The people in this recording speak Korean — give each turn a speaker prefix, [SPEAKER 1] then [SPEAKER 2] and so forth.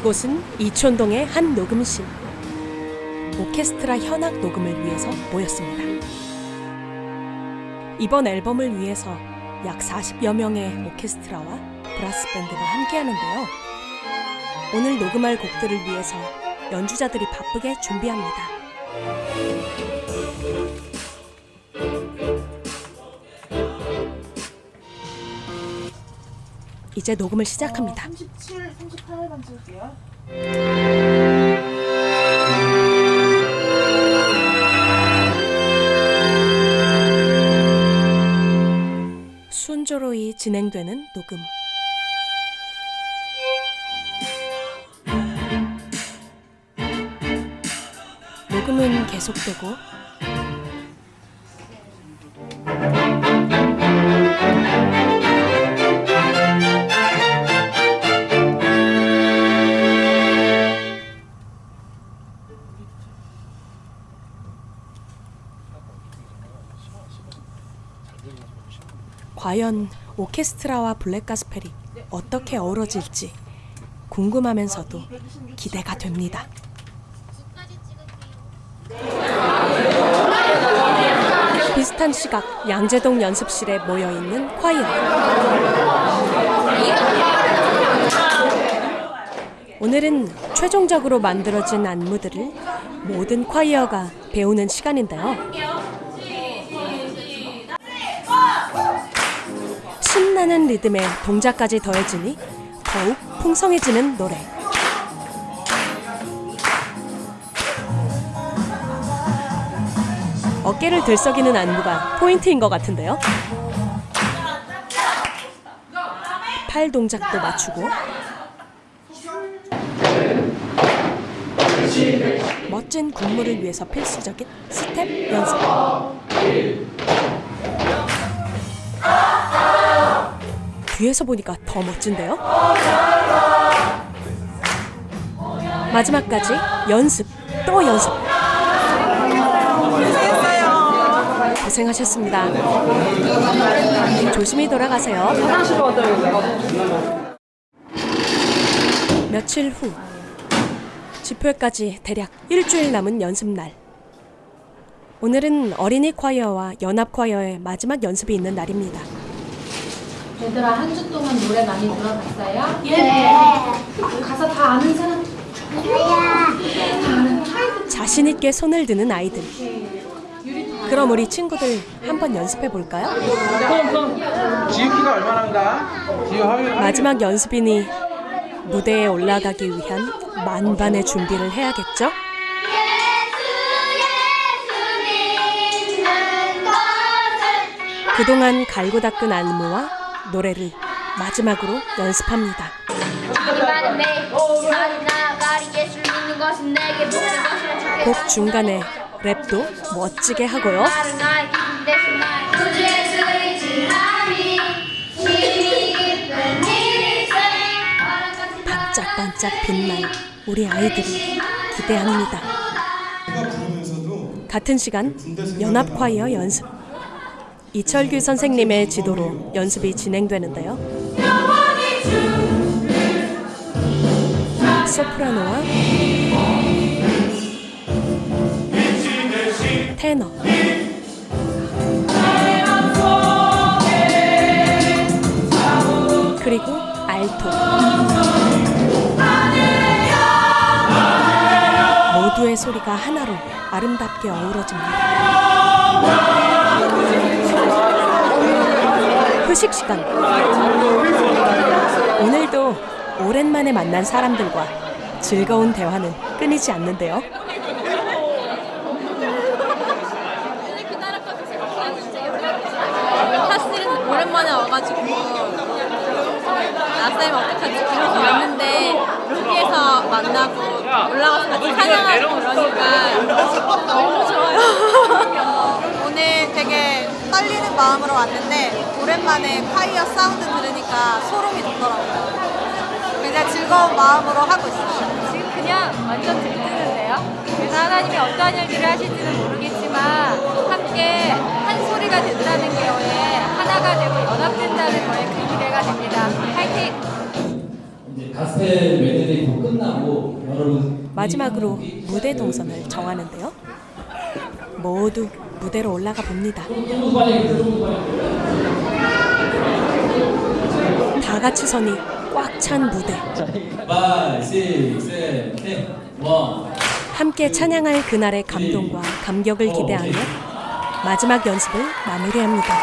[SPEAKER 1] 이곳은 이촌동의 한 녹음실. 오케스트라 현악 녹음을 위해서 모였습니다. 이번 앨범을 위해서 약 40여 명의 오케스트라와 브라스 밴드가 함께하는데요. 오늘 녹음할 곡들을 위해서 연주자들이 바쁘게 준비합니다. 이제 녹음을 시작합니다.
[SPEAKER 2] 37, 38만 찍을게요.
[SPEAKER 1] 순조로이 진행되는 녹음. 녹음은 계속되고 과연 오케스트라와 블랙가스펠이 어떻게 어우러질지 궁금하면서도 기대가 됩니다. 비슷한 시각 양재동 연습실에 모여 있는 콰이어. 오늘은 최종적으로 만들어진 안무들을 모든 콰이어가 배우는 시간인데요. 신나는 리듬에 동작까지 더해지니 더욱 풍성해지는 노래. 어깨를 들썩이는 안무가 포인트인 것 같은데요. 팔 동작도 맞추고 멋진 군무를 위해서 필수적인 스텝 연습. 뒤에서 보니까 더 멋진데요? 마지막까지 연습, 또 연습. 고생하셨습니다. 조심히 돌아가세요. 며칠 후 집회까지 대략 일주일 남은 연습날. 오늘은 어린이 콰이어와 연합 콰이어의 마지막 연습이 있는 날입니다.
[SPEAKER 3] 얘들아 한 주 동안 노래 많이 들어봤어요? 가사 다 아는 사람
[SPEAKER 1] 자신 있게 손을 드는 아이들. 그럼 우리 친구들 한번 연습해 볼까요?
[SPEAKER 4] 지우 키가 얼마나인가?
[SPEAKER 1] 마지막 연습이니 무대에 올라가기 위한 만반의 준비를 해야겠죠? 그동안 갈고 닦은 안무와 노래를 마지막으로 연습합니다. 곡 중간에 랩도 멋지게 하고요. 반짝반짝 빛날 우리 아이들이 기대합니다. 같은 시간 연합 콰이어 연습. 이철규 선생님의 지도로 연습이 진행되는데요. 소프라노와 테너 그리고 알토 모두의 소리가 하나로 아름답게 어우러집니다. 휴식 시간. 오늘도 오랜만에 만난 사람들과 즐거운 대화는 끊이지 않는데요.
[SPEAKER 5] 사실은 오랜만에 와가지고 나쌤 어떡하지 이러고 왔는데 여기에서 만나고 올라가서 같이 찬양하고 그러니까
[SPEAKER 6] 왔는데 오랜만에 fire sound 들으니까 소름이 돋더라고요. 굉장히 즐거운 마음으로 하고 있어요.
[SPEAKER 5] 지금 그냥 완전 들뜨는데요 그래서 하나님이 어떠한 일들을 하실지는 모르겠지만 함께 한 소리가 된다는 거에 하나가 되고 연합된다는 거에 그 기대가 됩니다 파이팅!
[SPEAKER 7] 가스펠 메들리 곧 끝나고 여러분
[SPEAKER 1] 마지막으로 무대 동선을 정하는데요. 모두 무대로 올라가 봅니다. 다 같이 서니 꽉 찬 무대.
[SPEAKER 7] 5, 6, 7, 8, 1
[SPEAKER 1] 함께 찬양할 그날의 감동과 감격을 기대하며 마지막 연습을 마무리합니다.